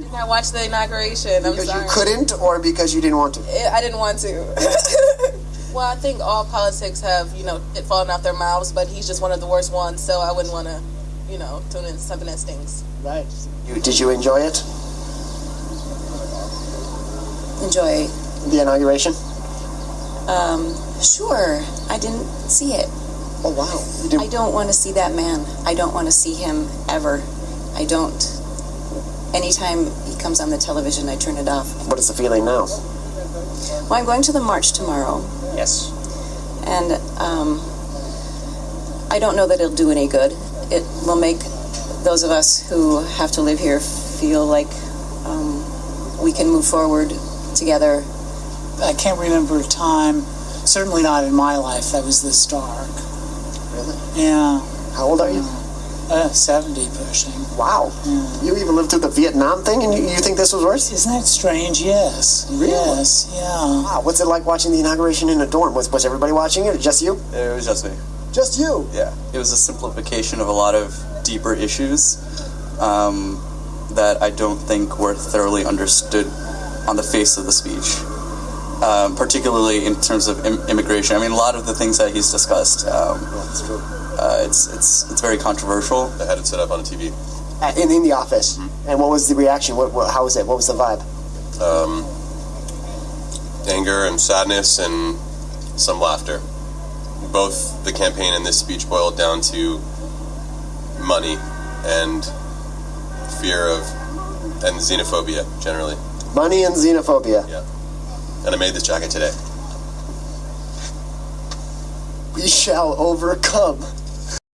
did not watch the inauguration. I'm Because sorry. you couldn't, or because you didn't want to? I I didn't want to. well, I think all politics have, you know, it fallen off their mouths, but he's just one of the worst ones, so I wouldn't want to, you know, tune in to something that stings. Right. You, did you enjoy it? Enjoy. The inauguration? Um, sure. I didn't see it. Oh wow. You I don't want to see that man. I don't want to see him ever. I don't. Anytime he comes on the television, I turn it off. What is the feeling now? Well, I'm going to the march tomorrow, Yes. and um, I don't know that it'll do any good. It will make those of us who have to live here feel like um, we can move forward together. I can't remember a time, certainly not in my life, that was this dark. Really? Yeah, How old are you? Uh, 70 pushing. Wow. You even lived through the Vietnam thing, and you, you think this was worse? Isn't that strange? Yes. Really? Yes, yeah. Wow. What's it like watching the inauguration in a dorm? Was, was everybody watching it, or just you? It was just me. Just you. Yeah. It was a simplification of a lot of deeper issues um, that I don't think were thoroughly understood on the face of the speech. Um, particularly in terms of Im- immigration. I mean, a lot of the things that he's discussed. Um, uh, it's it's it's very controversial. I had it set up on a TV. Uh, In, in the office. And what was the reaction? What, what, how was it? What was the vibe? Um, anger and sadness and some laughter. Both the campaign and this speech boiled down to money and fear of and xenophobia generally. Money and xenophobia. Yeah. And I made this jacket today. We shall overcome.